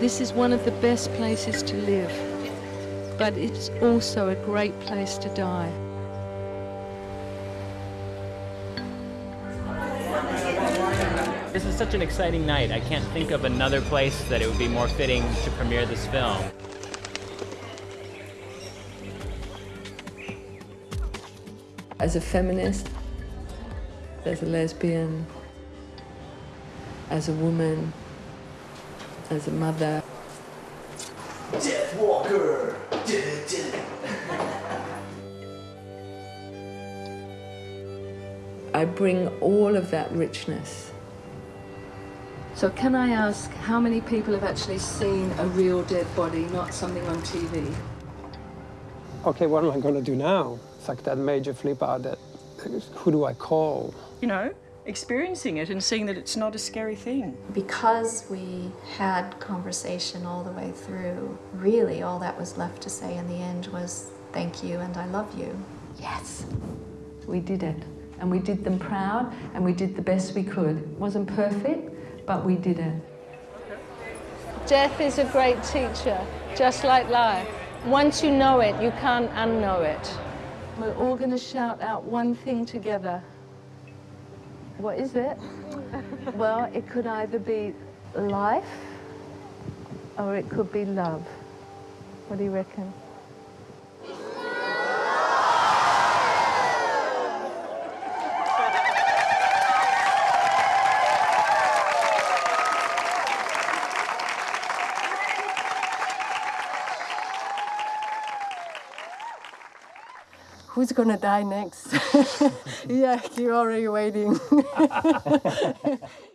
This is one of the best places to live, but it's also a great place to die. This is such an exciting night. I can't think of another place that it would be more fitting to premiere this film. As a feminist, as a lesbian, as a woman, as a mother. Death Walker! I bring all of that richness. So can I ask how many people have actually seen a real dead body, not something on TV? Okay, what am I going to do now? It's like that major flip out that, who do I call? You know, experiencing it and seeing that it's not a scary thing. Because we had conversation all the way through, really all that was left to say in the end was thank you and I love you. Yes, we did it. And we did them proud and we did the best we could. It wasn't perfect, but we did it. Death is a great teacher, just like life. Once you know it, you can't unknow it. We're all going to shout out one thing together. What is it? well, it could either be life or it could be love. What do you reckon? Who's gonna die next? yeah, you're already waiting.